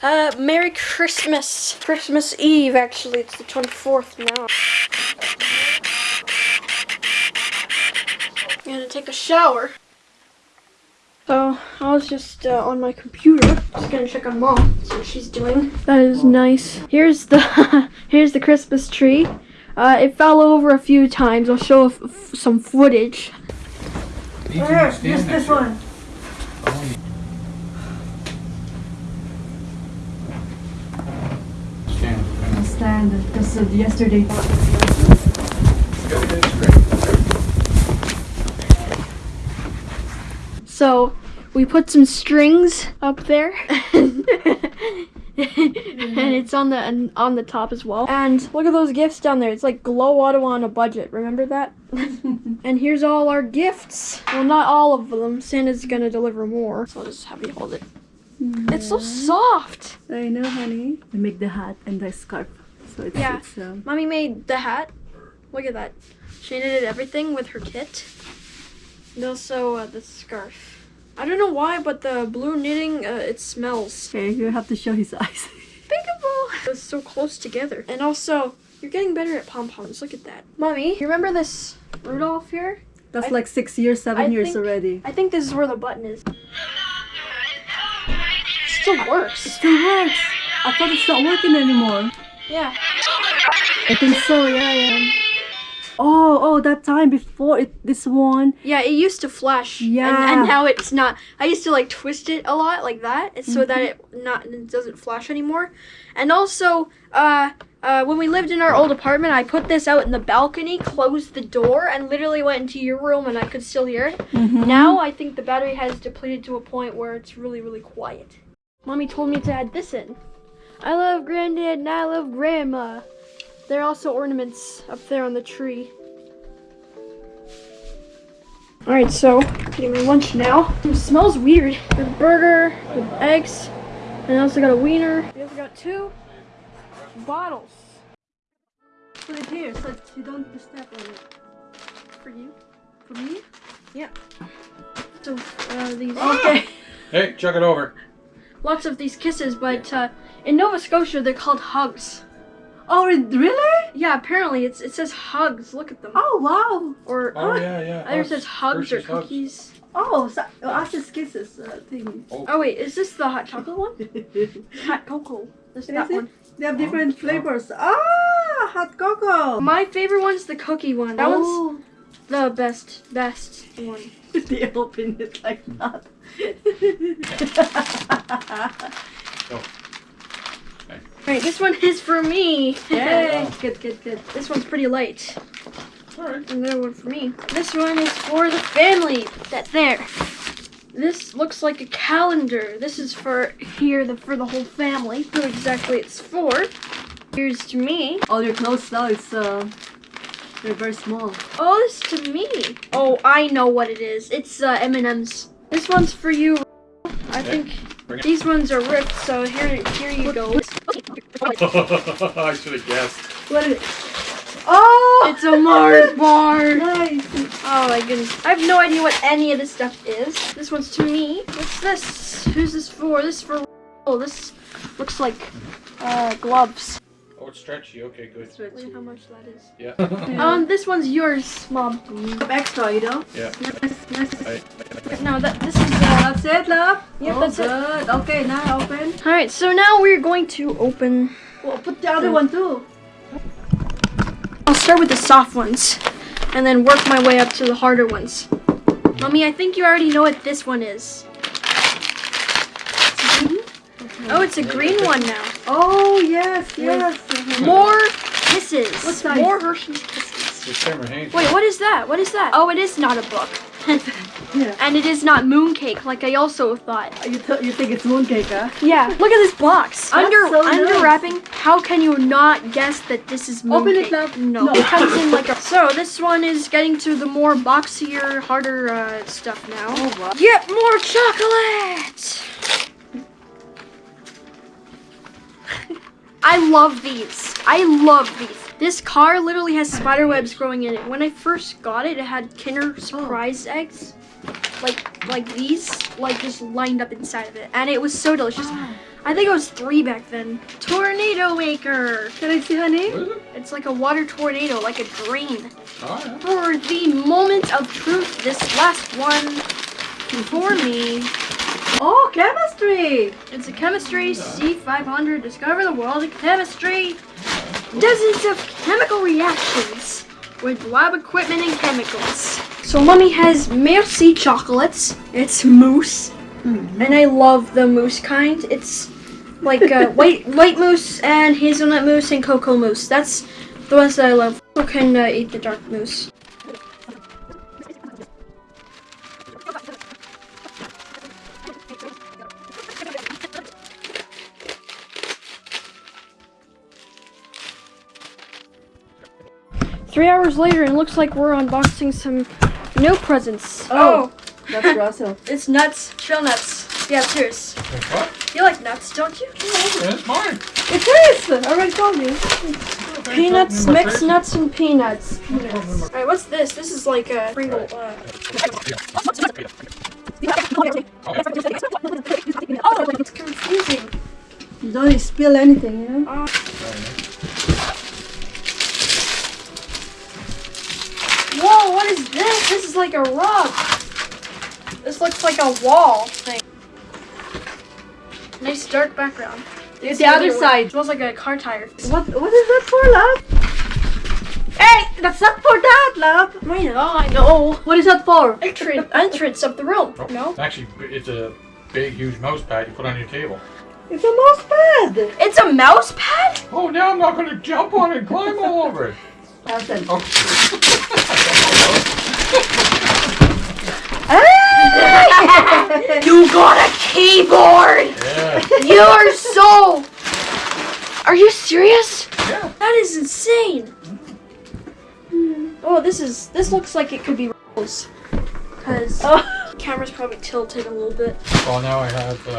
Uh, Merry Christmas. Christmas Eve, actually. It's the 24th now. I'm gonna take a shower. So, I was just uh, on my computer, just gonna check on mom, see what she's doing. That is nice. Here's the, here's the Christmas tree. Uh, it fell over a few times. I'll show some footage. Where? Just this one. Stand. This is yesterday. So we put some strings up there, and it's on the on the top as well. And look at those gifts down there. It's like Glow Auto on a budget. Remember that? and here's all our gifts. Well, not all of them. Santa's gonna deliver more. So I'll just have you hold it. It's so soft. I know, honey. I make the hat and the scarf. So it's, Yeah. it's um, Mommy made the hat. Look at that. She knitted everything with her kit. And also uh, the scarf. I don't know why, but the blue knitting, uh, it smells. okay. You have to show his eyes. Peekaboo! It's so close together. And also, you're getting better at pom poms. Look at that. Mommy, you remember this Rudolph here? That's I- like six years, seven I years think- already. I think this is where the button is. Still works. Still works. I thought it's not working anymore. Yeah. I think so. Yeah, yeah. Oh, oh, that time before it, this one. Yeah, it used to flash. And, Yeah. and now it's not. I used to like twist it a lot like that, and so that it not it doesn't flash anymore. And also, uh, uh, when we lived in our old apartment, I put this out in the balcony, closed the door, and literally went into your room, and I could still hear it. Mm-hmm. Now I think the battery has depleted to a point where it's really, really quiet. Mommy told me to add this in. I love granddad and I love grandma. There are also ornaments up there on the tree. Alright, so getting my lunch now. It smells weird. The burger, the eggs, and I also got a wiener. We also got two bottles Put it here so you don't step on it. for you. For me? Yeah. So uh, these Okay. Hey, chuck it over. lots of these kisses, but uh, in Nova Scotia they're called hugs. Oh, really? Yeah, apparently it's it says hugs. Look at them. Oh, wow. Or Oh yeah, yeah. either it says hugs or Hershey's Hugs. cookies. Oh, so, oh Hershey's Kisses uh, thing. Oh wait, is this the hot chocolate one? Hot cocoa. This Is that it? one. They have different flavors. Ah, hot cocoa. My favorite one's the cookie one. That one's oh. the best, best one. they open it like that. Right, this one is for me. Yay. Good, good, good. This one's pretty light. Alright. Another one for me. This one is for the family. That's there. This looks like a calendar. This is for here, the for the whole family. Who exactly it's for? Here's to me. All your clothes now, it's uh, they're very small. Oh, this is to me. Oh, I know what it is. It's uh, M&M's. This one's for you. I Okay. think these ones are ripped, so here, here you go. I should have guessed. What is it? Oh! It's a Mars bar. nice. Oh my goodness. I have no idea what any of this stuff is. This one's to me. What's this? Who's this for? This is for. Oh, this looks like uh, gloves. Oh, it's stretchy. Okay, good. Look at how much that is. Yeah. Um, this one's yours, mom. Extra, you know? yeah. Nice, nice. I, No, that this is. That's it, love? Yep, oh, that's it. Okay, now open. all right, so now we're going to open. Well, put the other one too. I'll start with the soft ones, and then work my way up to the harder ones. Mommy, I think you already know what this one is. Mm-hmm. Oh, it's a green one now. Oh, yes, yes. More kisses. What size? More Hershey's kisses. it's Summer Haynes. Wait, what is that? What is that? Oh, it is not a book. Yeah. and it is not mooncake, like I also thought. You, th- you think it's mooncake, huh? Yeah, look at this box. That's under so under nice. wrapping, how can you not guess that this is mooncake? Open it, love. No, No. it comes in like a. So this one is getting to the more boxier, harder uh, stuff now. Oh, wow. Get more chocolate. I love these. I love these. This car literally has spider webs growing in it. When I first got it, it had Kinder Surprise eggs. Like like these, like just lined up inside of it, and it was so delicious. Ah. I think it was three back then. Tornado maker. Can I see, honey? What is it? It's like a water tornado, like a drain. Oh, yeah. For the moment of truth, this last one for me. Oh, chemistry. It's a chemistry C500. Discover the world of chemistry. Dozens of chemical reactions with lab equipment and chemicals. So mommy has Merci chocolates. It's mousse, and I love the mousse kind. It's like uh, white white mousse and hazelnut mousse and cocoa mousse. That's the ones that I love. Who can uh, eat the dark mousse? Three hours later, and it looks like we're unboxing some new presents. Oh. That's Russell. it's nuts, trail nuts. Yeah, cheers. Wait, what? You like nuts, don't you? Oh, it's mine. It is. I already told you. Peanuts, mixed three. nuts, and peanuts. Number- Alright, what's this? This is like a Pringle. Uh, oh, it's confusing. You Don't spill anything, you know? Whoa, what is this? This is like a rock. This looks like a wall thing. Nice dark background. It's The other side. smells like a car tire. What What is that for, love? Hey, that's not for that, love. I know, I know. What is that for? Entrance, entrance of the room. Oh, No, Actually, it's a big, huge mouse pad you put on your table. It's a mouse pad. it's a mouse pad. Oh, now I'm not going to jump on it and climb all over it. Listen. Oh. You got a keyboard. yeah. You are so. Are you serious? Yeah. That is insane. Oh, this is. This looks like it could be Rose. Cause Oh. camera's probably tilted a little bit. Well, now I have, uh,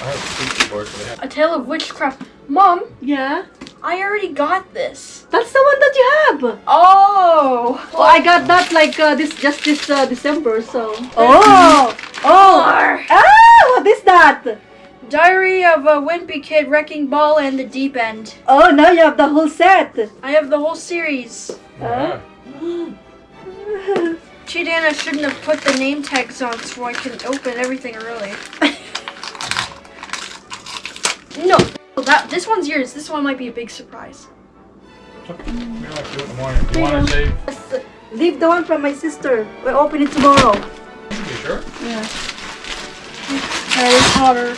I have speaker boards, but I have A Tale of Witchcraft. Mom, Yeah. I already got this. That's the one that you have. Oh. Oh, I got that like uh, this just this uh, December, so. Oh. Oh. Or Ah, what is that? Diary of a Wimpy Kid, Wrecking Ball, and the Deep End. Oh, now you have the whole set. I have the whole series. yeah. Chidana shouldn't have put the name tags on so I can open everything early. no, that this one's yours. This one might be a big surprise. We like to do it in the morning. You you want to go. save? Leave the one from my sister. We'll open it tomorrow. You sure? Yeah. Harry Potter.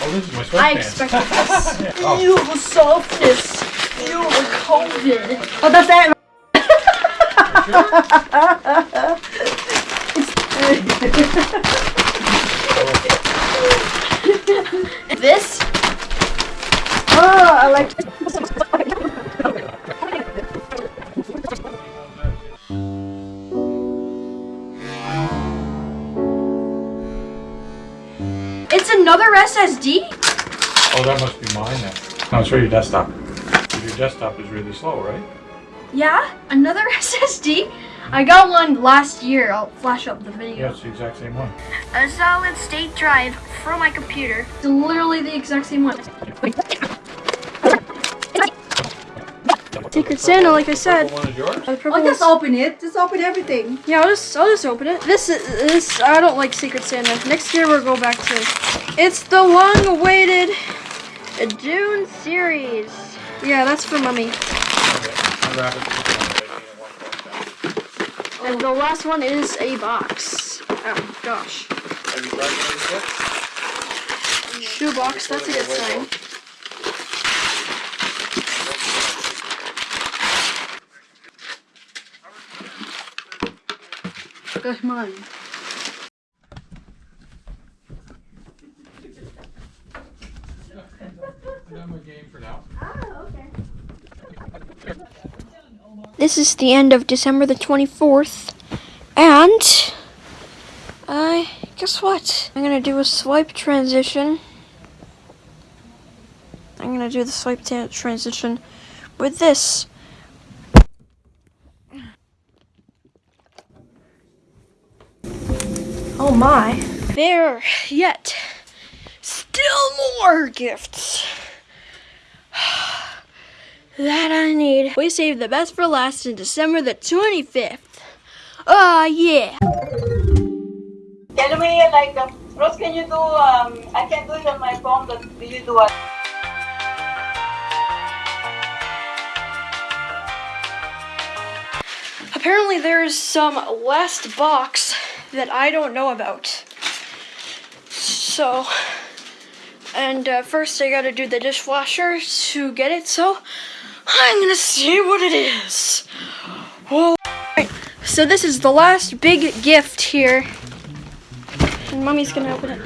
Oh, this is my sweatpants. I expected this. oh. You have a softness. You have a COVID. Oh, that's it. This Oh, that must be mine then. No, it's for your desktop. Your desktop is really slow, right? Yeah, another SSD. I got one last year. I'll flash up the video. Yeah, it's the exact same one. A solid state drive from my computer. It's literally the exact same one. Secret Santa, like I said. Purple one is yours? Uh, purple Oh, just one's- open it. Just open everything. Yeah, I'll just I'll just open it. This is this I don't like Secret Santa. Next year we'll go back to It's the long-awaited Dune series. Yeah, that's for mommy. Okay. And the last one is a box. Oh gosh. Have you tried these yet? Shoe box, that's a good sign. Game for now. This is the end of December the 24th. And I guess what? I'm to do a swipe transition. I'm to do the swipe transition with this. Oh my. There yet. Still more gifts. that I need. We saved the best for last in December the 25th. Ah, yeah. Can we like uh, Rose? Can you do? Um, I can do it on my phone, but do you do it? Apparently, there's some last box that I don't know about. So, and uh, first I gotta do the dishwasher to get it. So, I'm gonna see what it is. Whoa. Right, So this is the last big gift here. And mommy's gonna open it.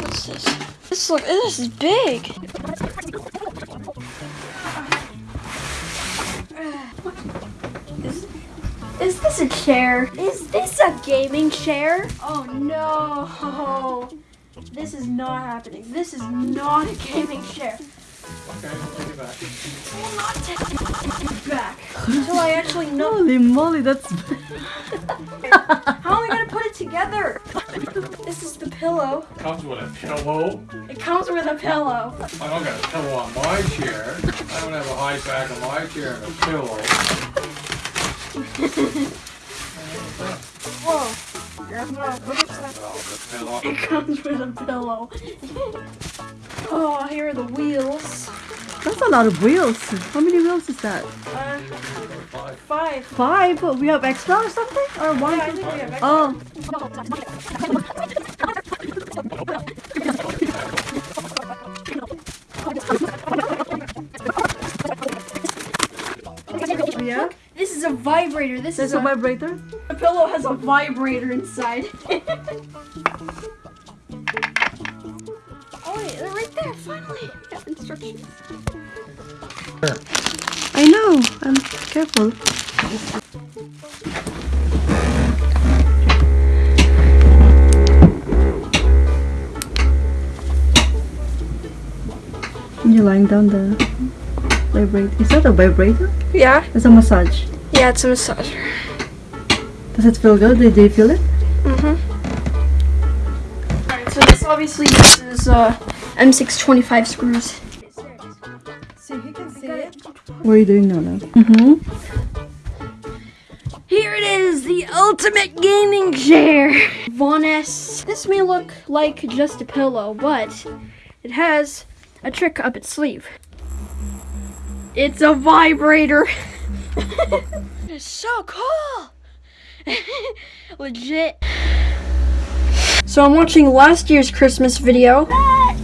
What's this? This look this is big. Is this a chair? Is this a gaming chair? Oh no. This is not happening. This is not a gaming chair. Okay, I'll take it back. I will not take it back until I actually know. Holy moly, that's. How am I gonna put it together? This is the pillow. It comes with a pillow. It comes with a pillow. I don't got a pillow on my chair. I don't have a high back on my chair and a pillow. Whoa. Well, the pillow. It comes with a pillow. Oh, here are the wheels. That's a lot of wheels. How many wheels is that? Uh, Five. five. Five? We have extra or something? Or one? Yeah, I think we have extra. Oh. vibrator. This There's is a a, vibrator? the pillow has a vibrator inside. oh, wait, they're right there. Finally, we have instructions. I know. I'm careful. You're lying down the vibrator. Is that a vibrator? Yeah, It's a massage. Yeah, it's a massager. Does it feel good? Did you feel it? Mm-hmm. Alright, so this obviously uses uh, M625 screws. So you can see it. What are you doing now? now? Mm-hmm. Here it is, the ultimate gaming chair. Von S. This may look like just a pillow, but it has a trick up its sleeve. It's a vibrator. it's so cool. Legit. So I'm watching last year's Christmas video. That,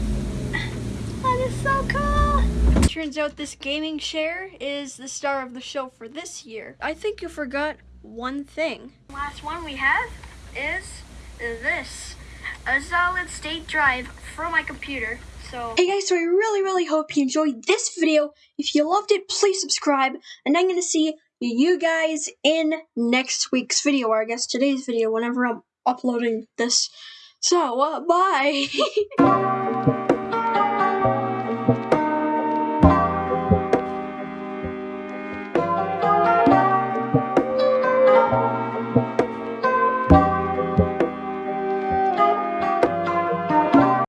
that is so cool. Turns out this gaming chair is the star of the show for this year. I think you forgot one thing. Last one we have is this. A solid state drive from my computer. So Hey guys, so I really really hope you enjoyed this video. If you loved it, please subscribe. And I'm gonna see you guys in next week's video, or I guess today's video, whenever I'm uploading this. So, uh, bye!